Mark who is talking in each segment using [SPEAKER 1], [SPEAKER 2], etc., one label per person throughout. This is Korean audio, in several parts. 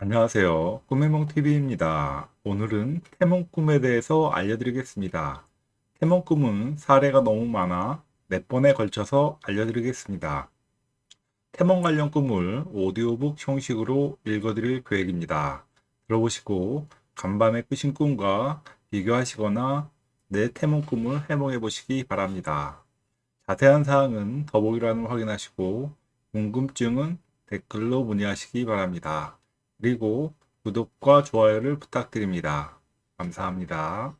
[SPEAKER 1] 안녕하세요. 꿈해몽TV입니다. 오늘은 태몽 꿈에 대해서 알려드리겠습니다. 태몽 꿈은 사례가 너무 많아 몇 번에 걸쳐서 알려드리겠습니다. 태몽 관련 꿈을 오디오북 형식으로 읽어드릴 계획입니다. 들어보시고 간밤에 꾸신 꿈과 비교하시거나 내 태몽 꿈을 해몽해 보시기 바랍니다. 자세한 사항은 더보기란을 확인하시고 궁금증은 댓글로 문의하시기 바랍니다. 그리고 구독과 좋아요를 부탁드립니다. 감사합니다.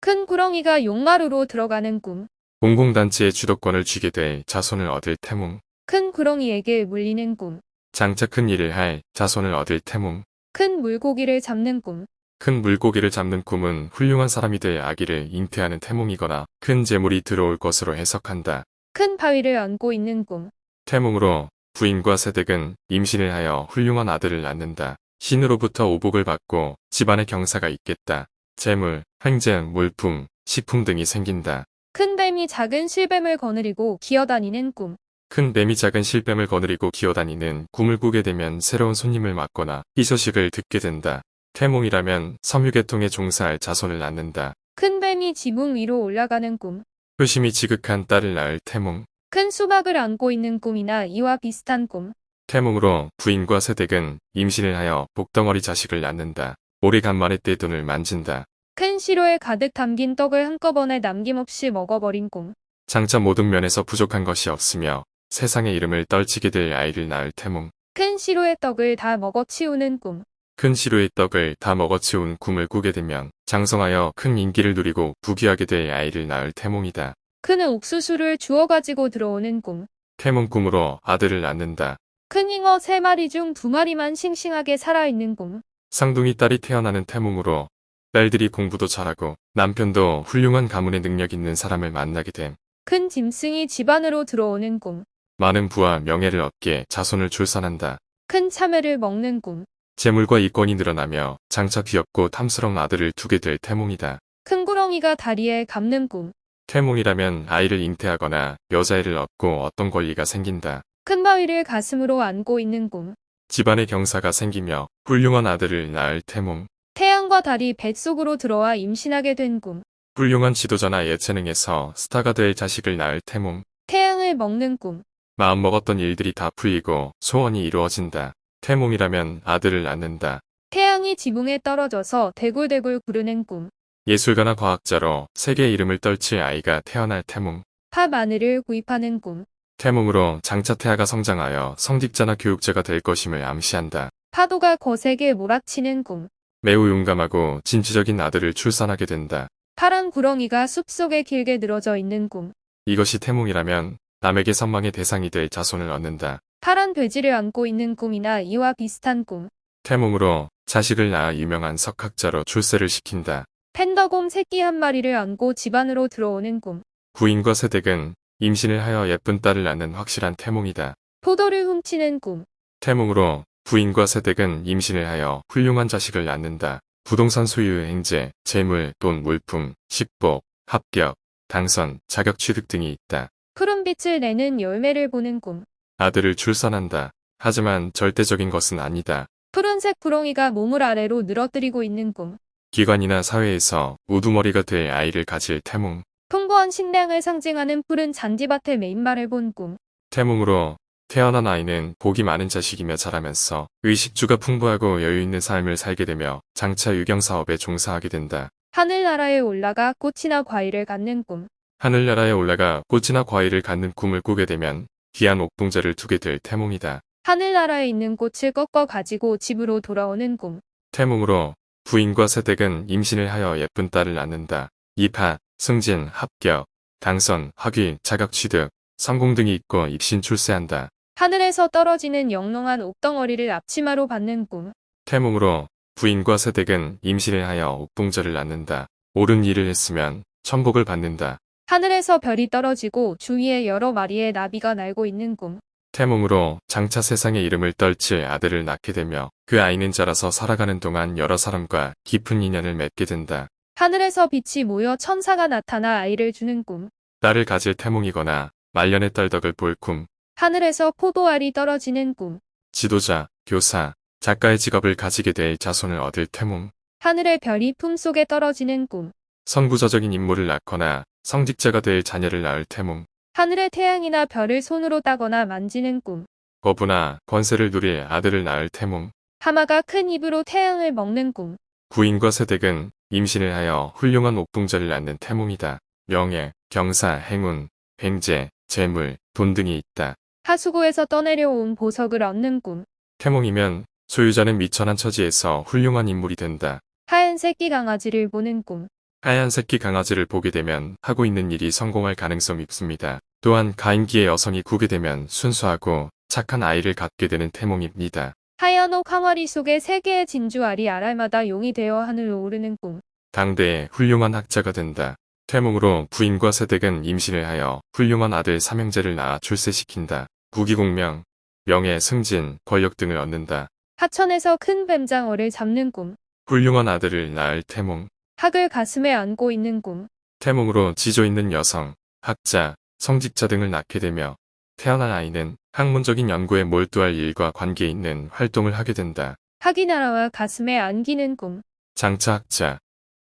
[SPEAKER 2] 큰 구렁이가 용마루로 들어가는 꿈.
[SPEAKER 3] 공공단체의 주도권을 쥐게 돼 자손을 얻을 태몽.
[SPEAKER 2] 큰 구렁이에게 물리는 꿈.
[SPEAKER 3] 장차 큰 일을 할 자손을 얻을 태몽.
[SPEAKER 2] 큰 물고기를 잡는 꿈.
[SPEAKER 3] 큰 물고기를 잡는 꿈은 훌륭한 사람이 될 아기를 잉태하는 태몽이거나 큰 재물이 들어올 것으로 해석한다.
[SPEAKER 2] 큰 바위를 안고 있는 꿈.
[SPEAKER 3] 태몽으로 부인과 세댁은 임신을 하여 훌륭한 아들을 낳는다. 신으로부터 오복을 받고 집안에 경사가 있겠다. 재물, 횡재, 물품, 식품 등이 생긴다.
[SPEAKER 2] 큰 뱀이 작은 실뱀을 거느리고 기어다니는 꿈.
[SPEAKER 3] 큰 뱀이 작은 실뱀을 거느리고 기어다니는 꿈을 꾸게 되면 새로운 손님을 맞거나 희소식을 듣게 된다. 태몽이라면 섬유계통에 종사할 자손을 낳는다.
[SPEAKER 2] 큰 뱀이 지붕 위로 올라가는 꿈.
[SPEAKER 3] 효심이 지극한 딸을 낳을 태몽.
[SPEAKER 2] 큰 수박을 안고 있는 꿈이나 이와 비슷한 꿈.
[SPEAKER 3] 태몽으로 부인과 세댁은 임신을 하여 복덩어리 자식을 낳는다. 오래간만에 떼돈을 만진다.
[SPEAKER 2] 큰 시로에 가득 담긴 떡을 한꺼번에 남김없이 먹어버린 꿈.
[SPEAKER 3] 장차 모든 면에서 부족한 것이 없으며 세상의 이름을 떨치게 될 아이를 낳을 태몽.
[SPEAKER 2] 큰 시로의 떡을 다 먹어치우는 꿈.
[SPEAKER 3] 큰 시루의 떡을 다 먹어치운 꿈을 꾸게 되면 장성하여 큰 인기를 누리고 부귀하게 될 아이를 낳을 태몽이다.
[SPEAKER 2] 큰 옥수수를 주워 가지고 들어오는 꿈.
[SPEAKER 3] 태몽 꿈으로 아들을 낳는다.
[SPEAKER 2] 큰 잉어 세 마리 중 두 마리만 싱싱하게 살아있는 꿈.
[SPEAKER 3] 쌍둥이 딸이 태어나는 태몽으로 딸들이 공부도 잘하고 남편도 훌륭한 가문의 능력 있는 사람을 만나게 됨.
[SPEAKER 2] 큰 짐승이 집 안으로 들어오는 꿈.
[SPEAKER 3] 많은 부와 명예를 얻게 자손을 출산한다.
[SPEAKER 2] 큰 참외를 먹는 꿈.
[SPEAKER 3] 재물과 이권이 늘어나며 장차 귀엽고 탐스러운 아들을 두게 될 태몽이다.
[SPEAKER 2] 큰 구렁이가 다리에 감는 꿈.
[SPEAKER 3] 태몽이라면 아이를 잉태하거나 여자애를 얻고 어떤 권리가 생긴다.
[SPEAKER 2] 큰 바위를 가슴으로 안고 있는 꿈.
[SPEAKER 3] 집안의 경사가 생기며 훌륭한 아들을 낳을 태몽.
[SPEAKER 2] 태양과 달이 뱃속으로 들어와 임신하게 된 꿈.
[SPEAKER 3] 훌륭한 지도자나 예체능에서 스타가 될 자식을 낳을 태몽.
[SPEAKER 2] 태양을 먹는 꿈.
[SPEAKER 3] 마음먹었던 일들이 다 풀리고 소원이 이루어진다. 태몽이라면 아들을 낳는다.
[SPEAKER 2] 태양이 지붕에 떨어져서 대굴대굴 구르는 꿈.
[SPEAKER 3] 예술가나 과학자로 세계 이름을 떨칠 아이가 태어날 태몽.
[SPEAKER 2] 파 마늘을 구입하는 꿈.
[SPEAKER 3] 태몽으로 장차 태아가 성장하여 성직자나 교육자가 될 것임을 암시한다.
[SPEAKER 2] 파도가 거세게 몰아치는 꿈.
[SPEAKER 3] 매우 용감하고 진취적인 아들을 출산하게 된다.
[SPEAKER 2] 파란 구렁이가 숲속에 길게 늘어져 있는 꿈.
[SPEAKER 3] 이것이 태몽이라면 남에게 선망의 대상이 될 자손을 얻는다.
[SPEAKER 2] 파란 돼지를 안고 있는 꿈이나 이와 비슷한 꿈.
[SPEAKER 3] 태몽으로 자식을 낳아 유명한 석학자로 출세를 시킨다.
[SPEAKER 2] 팬더곰 새끼 한 마리를 안고 집 안으로 들어오는 꿈.
[SPEAKER 3] 부인과 세댁은 임신을 하여 예쁜 딸을 낳는 확실한 태몽이다.
[SPEAKER 2] 포도를 훔치는 꿈.
[SPEAKER 3] 태몽으로 부인과 세댁은 임신을 하여 훌륭한 자식을 낳는다. 부동산 소유 행제, 재물, 돈, 물품, 식복, 합격, 당선, 자격 취득 등이 있다.
[SPEAKER 2] 푸른 빛을 내는 열매를 보는 꿈.
[SPEAKER 3] 아들을 출산한다. 하지만 절대적인 것은 아니다.
[SPEAKER 2] 푸른색 구렁이가 몸을 아래로 늘어뜨리고 있는 꿈.
[SPEAKER 3] 기관이나 사회에서 우두머리가 될 아이를 가질 태몽.
[SPEAKER 2] 풍부한 식량을 상징하는 푸른 잔디밭의 메인말을 본 꿈.
[SPEAKER 3] 태몽으로 태어난 아이는 복이 많은 자식이며 자라면서 의식주가 풍부하고 여유있는 삶을 살게 되며 장차 유경사업에 종사하게 된다.
[SPEAKER 2] 하늘나라에 올라가 꽃이나 과일을 갖는 꿈.
[SPEAKER 3] 하늘나라에 올라가 꽃이나 과일을 갖는 꿈을 꾸게 되면 귀한 옥동자를 두게 될 태몽이다.
[SPEAKER 2] 하늘나라에 있는 꽃을 꺾어 가지고 집으로 돌아오는 꿈.
[SPEAKER 3] 태몽으로 부인과 세댁은 임신을 하여 예쁜 딸을 낳는다. 입학, 승진, 합격, 당선, 학위, 자격 취득, 성공 등이 있고 입신 출세한다.
[SPEAKER 2] 하늘에서 떨어지는 영롱한 옥덩어리를 앞치마로 받는 꿈.
[SPEAKER 3] 태몽으로 부인과 세댁은 임신을 하여 옥동자를 낳는다. 옳은 일을 했으면 천복을 받는다.
[SPEAKER 2] 하늘에서 별이 떨어지고 주위에 여러 마리의 나비가 날고 있는 꿈.
[SPEAKER 3] 태몽으로 장차 세상의 이름을 떨칠 아들을 낳게 되며 그 아이는 자라서 살아가는 동안 여러 사람과 깊은 인연을 맺게 된다.
[SPEAKER 2] 하늘에서 빛이 모여 천사가 나타나 아이를 주는 꿈.
[SPEAKER 3] 딸을 가질 태몽이거나 말년의 딸덕을 볼 꿈,
[SPEAKER 2] 하늘에서 포도알이 떨어지는 꿈.
[SPEAKER 3] 지도자, 교사, 작가의 직업을 가지게 될 자손을 얻을 태몽.
[SPEAKER 2] 하늘의 별이 품속에 떨어지는 꿈.
[SPEAKER 3] 선구자적인 인물을 낳거나 성직자가 될 자녀를 낳을 태몽.
[SPEAKER 2] 하늘의 태양이나 별을 손으로 따거나 만지는 꿈.
[SPEAKER 3] 거부나 권세를 누릴 아들을 낳을 태몽.
[SPEAKER 2] 하마가 큰 입으로 태양을 먹는 꿈.
[SPEAKER 3] 부인과 세댁은 임신을 하여 훌륭한 옥동자를 낳는 태몽이다. 명예, 경사, 행운, 횡재, 재물, 돈 등이 있다.
[SPEAKER 2] 하수구에서 떠내려온 보석을 얻는 꿈.
[SPEAKER 3] 태몽이면 소유자는 미천한 처지에서 훌륭한 인물이 된다.
[SPEAKER 2] 하얀 새끼 강아지를 보는 꿈.
[SPEAKER 3] 하얀 새끼 강아지를 보게 되면 하고 있는 일이 성공할 가능성이 있습니다. 또한 가임기의 여성이 구게 되면 순수하고 착한 아이를 갖게 되는 태몽입니다.
[SPEAKER 2] 하얀 옥 항아리 속에 세 개의 진주 알이 알알마다 용이 되어 하늘로 오르는 꿈.
[SPEAKER 3] 당대의 훌륭한 학자가 된다. 태몽으로 부인과 세댁은 임신을 하여 훌륭한 아들 삼형제를 낳아 출세시킨다. 국위공명, 명예, 승진, 권력 등을 얻는다.
[SPEAKER 2] 하천에서 큰 뱀장어를 잡는 꿈.
[SPEAKER 3] 훌륭한 아들을 낳을 태몽.
[SPEAKER 2] 학을 가슴에 안고 있는 꿈.
[SPEAKER 3] 태몽으로 지조 있는 여성, 학자, 성직자 등을 낳게 되며 태어난 아이는 학문적인 연구에 몰두할 일과 관계 있는 활동을 하게 된다.
[SPEAKER 2] 학이 나라와 가슴에 안기는 꿈.
[SPEAKER 3] 장차 학자,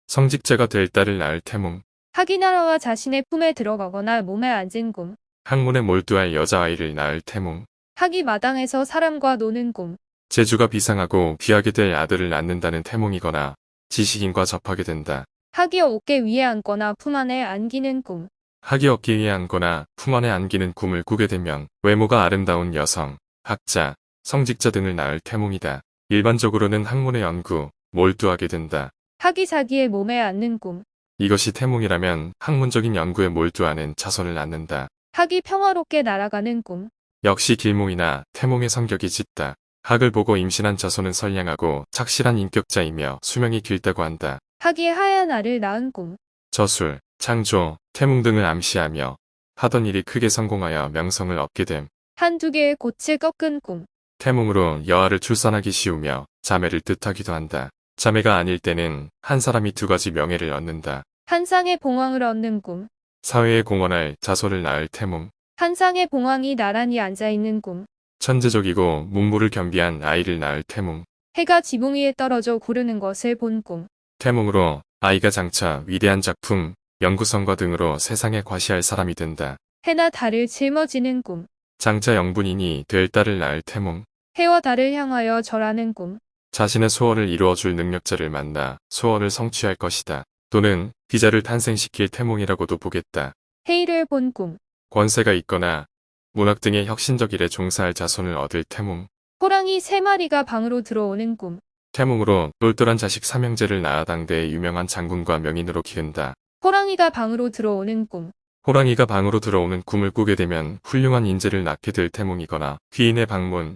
[SPEAKER 3] 성직자가 될 딸을 낳을 태몽.
[SPEAKER 2] 학이 나라와 자신의 품에 들어가거나 몸에 앉은 꿈.
[SPEAKER 3] 학문에 몰두할 여자아이를 낳을 태몽.
[SPEAKER 2] 학이 마당에서 사람과 노는 꿈.
[SPEAKER 3] 재주가 비상하고 귀하게 될 아들을 낳는다는 태몽이거나 지식인과 접하게 된다.
[SPEAKER 2] 학이 어깨 위에 앉거나 품 안에 안기는 꿈.
[SPEAKER 3] 학이 어깨 위에 앉거나 품 안에 안기는 꿈을 꾸게 되면 외모가 아름다운 여성, 학자, 성직자 등을 낳을 태몽이다. 일반적으로는 학문의 연구, 몰두하게 된다.
[SPEAKER 2] 학이 자기의 몸에 앉는 꿈.
[SPEAKER 3] 이것이 태몽이라면 학문적인 연구에 몰두하는 자손을 낳는다.
[SPEAKER 2] 학이 평화롭게 날아가는 꿈.
[SPEAKER 3] 역시 길몽이나 태몽의 성격이 짙다. 학을 보고 임신한 자손은 선량하고 착실한 인격자이며 수명이 길다고 한다.
[SPEAKER 2] 학이 하얀 알을 낳은 꿈.
[SPEAKER 3] 저술, 창조, 태몽 등을 암시하며 하던 일이 크게 성공하여 명성을 얻게 됨.
[SPEAKER 2] 한두 개의 꽃을 꺾은 꿈.
[SPEAKER 3] 태몽으로 여아를 출산하기 쉬우며 자매를 뜻하기도 한다. 자매가 아닐 때는 한 사람이 두 가지 명예를 얻는다.
[SPEAKER 2] 한 쌍의 봉황을 얻는 꿈.
[SPEAKER 3] 사회에 공헌할 자손을 낳을 태몽.
[SPEAKER 2] 한 쌍의 봉황이 나란히 앉아있는 꿈.
[SPEAKER 3] 천재적이고 문무를 겸비한 아이를 낳을 태몽.
[SPEAKER 2] 해가 지붕 위에 떨어져 구르는 것을 본 꿈.
[SPEAKER 3] 태몽으로 아이가 장차 위대한 작품, 연구성과 등으로 세상에 과시할 사람이 된다.
[SPEAKER 2] 해나 달을 짊어지는 꿈.
[SPEAKER 3] 장차 영분인이 될 딸을 낳을 태몽.
[SPEAKER 2] 해와 달을 향하여 절하는 꿈.
[SPEAKER 3] 자신의 소원을 이루어줄 능력자를 만나 소원을 성취할 것이다. 또는 비자를 탄생시킬 태몽이라고도 보겠다.
[SPEAKER 2] 해일을 본 꿈.
[SPEAKER 3] 권세가 있거나 문학 등의 혁신적 일에 종사할 자손을 얻을 태몽.
[SPEAKER 2] 호랑이 세 마리가 방으로 들어오는 꿈.
[SPEAKER 3] 태몽으로 똘똘한 자식 삼형제를 낳아 당대의 유명한 장군과 명인으로 기른다.
[SPEAKER 2] 호랑이가 방으로 들어오는 꿈.
[SPEAKER 3] 호랑이가 방으로 들어오는 꿈을 꾸게 되면 훌륭한 인재를 낳게 될 태몽이거나 귀인의 방문.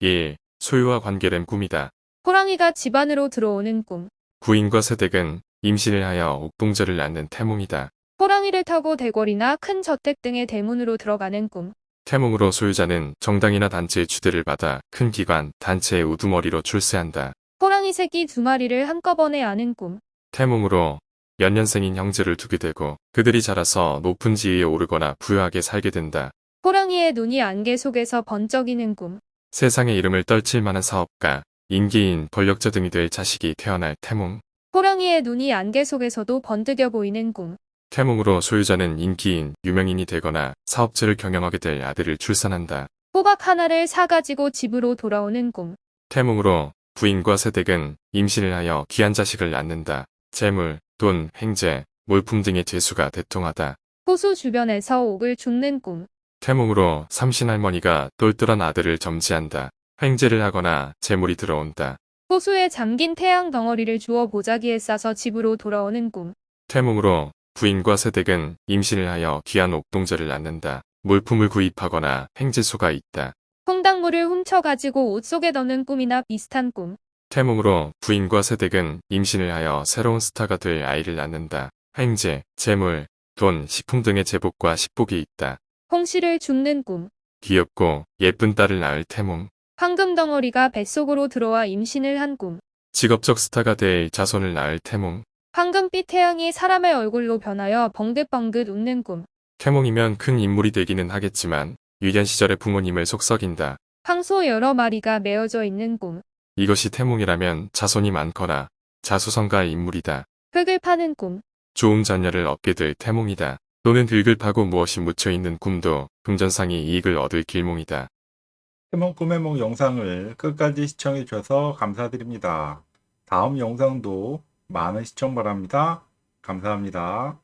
[SPEAKER 3] 1. 소유와 관계된 꿈이다.
[SPEAKER 2] 호랑이가 집 안으로 들어오는 꿈.
[SPEAKER 3] 부인과 세댁은 임신을 하여 옥동자를 낳는 태몽이다.
[SPEAKER 2] 호랑이를 타고 대궐이나 큰 저택 등의 대문으로 들어가는 꿈.
[SPEAKER 3] 태몽으로 소유자는 정당이나 단체의 주대를 받아 큰 기관, 단체의 우두머리로 출세한다.
[SPEAKER 2] 호랑이 새끼 두 마리를 한꺼번에 아는 꿈.
[SPEAKER 3] 태몽으로 연년생인 형제를 두게 되고 그들이 자라서 높은 지위에 오르거나 부유하게 살게 된다.
[SPEAKER 2] 호랑이의 눈이 안개 속에서 번쩍이는 꿈.
[SPEAKER 3] 세상의 이름을 떨칠 만한 사업가, 인기인, 권력자 등이 될 자식이 태어날 태몽.
[SPEAKER 2] 호랑이의 눈이 안개 속에서도 번득여 보이는 꿈.
[SPEAKER 3] 태몽으로 소유자는 인기인, 유명인이 되거나 사업체를 경영하게 될 아들을 출산한다.
[SPEAKER 2] 호박 하나를 사가지고 집으로 돌아오는 꿈.
[SPEAKER 3] 태몽으로 부인과 세댁은 임신을 하여 귀한 자식을 낳는다. 재물, 돈, 행재, 몰품 등의 재수가 대통하다.
[SPEAKER 2] 호수 주변에서 옥을 줍는 꿈.
[SPEAKER 3] 태몽으로 삼신할머니가 똘똘한 아들을 점지한다. 횡재를 하거나 재물이 들어온다.
[SPEAKER 2] 호수에 잠긴 태양 덩어리를 주워 보자기에 싸서 집으로 돌아오는 꿈.
[SPEAKER 3] 태몽으로 부인과 세댁은 임신을 하여 귀한 옥동자를 낳는다. 물품을 구입하거나 횡재수가 있다.
[SPEAKER 2] 콩당물을 훔쳐가지고 옷 속에 넣는 꿈이나 비슷한 꿈.
[SPEAKER 3] 태몽으로 부인과 세댁은 임신을 하여 새로운 스타가 될 아이를 낳는다. 횡재, 재물, 돈, 식품 등의 제복과 식복이 있다.
[SPEAKER 2] 홍시를 줍는 꿈.
[SPEAKER 3] 귀엽고 예쁜 딸을 낳을 태몽.
[SPEAKER 2] 황금 덩어리가 뱃속으로 들어와 임신을 한 꿈.
[SPEAKER 3] 직업적 스타가 될 자손을 낳을 태몽.
[SPEAKER 2] 황금빛 태양이 사람의 얼굴로 변하여 벙긋벙긋 웃는 꿈.
[SPEAKER 3] 태몽이면 큰 인물이 되기는 하겠지만 유년 시절의 부모님을 속썩인다.
[SPEAKER 2] 황소 여러 마리가 메어져 있는 꿈.
[SPEAKER 3] 이것이 태몽이라면 자손이 많거나 자수성가의 인물이다.
[SPEAKER 2] 흙을 파는 꿈.
[SPEAKER 3] 좋은 자녀를 얻게 될 태몽이다. 또는 흙을 파고 무엇이 묻혀 있는 꿈도 금전상의 이익을 얻을 길몽이다.
[SPEAKER 1] 태몽 꿈의 몽 영상을 끝까지 시청해 주셔서 감사드립니다. 다음 영상도 많은 시청 바랍니다. 감사합니다.